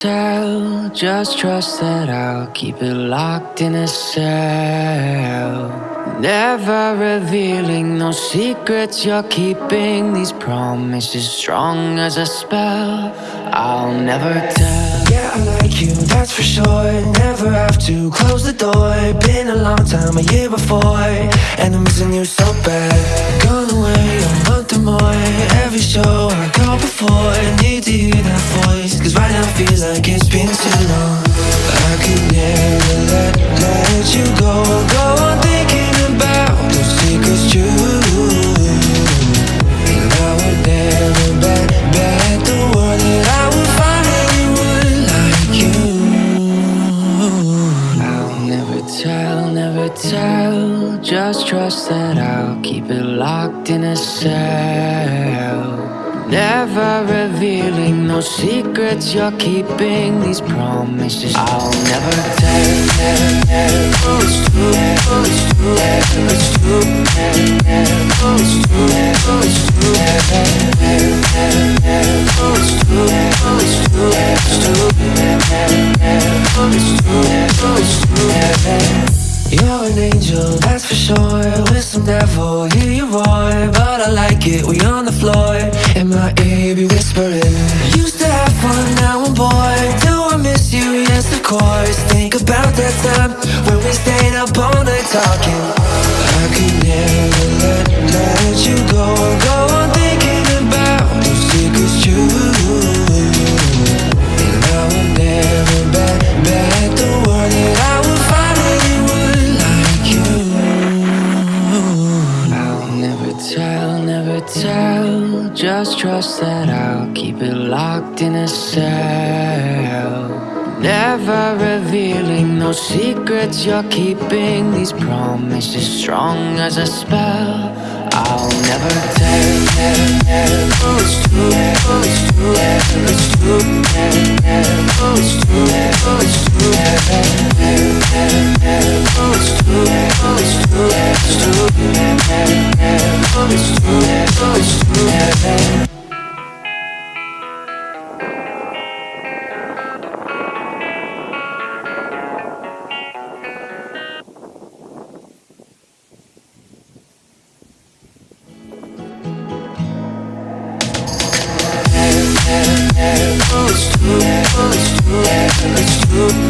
Tell, just trust that I'll keep it locked in a cell. Never revealing no secrets you're keeping. These promises strong as a spell. I'll never tell. Yeah, I like you, that's for sure. Never have to close the door. Been a long time, a year before. And I'm missing you so bad. Every show I go before. I Need to hear that voice. Cause right now feels like it's been too long. I could never let, Just trust that I'll keep it locked in a cell. Never revealing no secrets you're keeping. These promises I'll never tell. Oh, it's true, oh, it's true, oh, it's true, oh, it's true, oh, it's true, oh, it's true, oh, You're an angel, that's for sure. With some devil, hear you roar. But I like it, we on the floor. In my ear, be whispering. Used to have fun, now I'm bored. Do I miss you? Yes, of course. Think about that time when we stayed up all night talking. Tell, never tell. Just trust that I'll keep it locked in a cell. Never revealing no secrets you're keeping. These promises strong as a spell. I'll never tell, tell. Oh, it's true, oh, it's true, it's true, oh, it's true, oh, it's true, oh, oh, oh, Oh, it's true, oh, it's true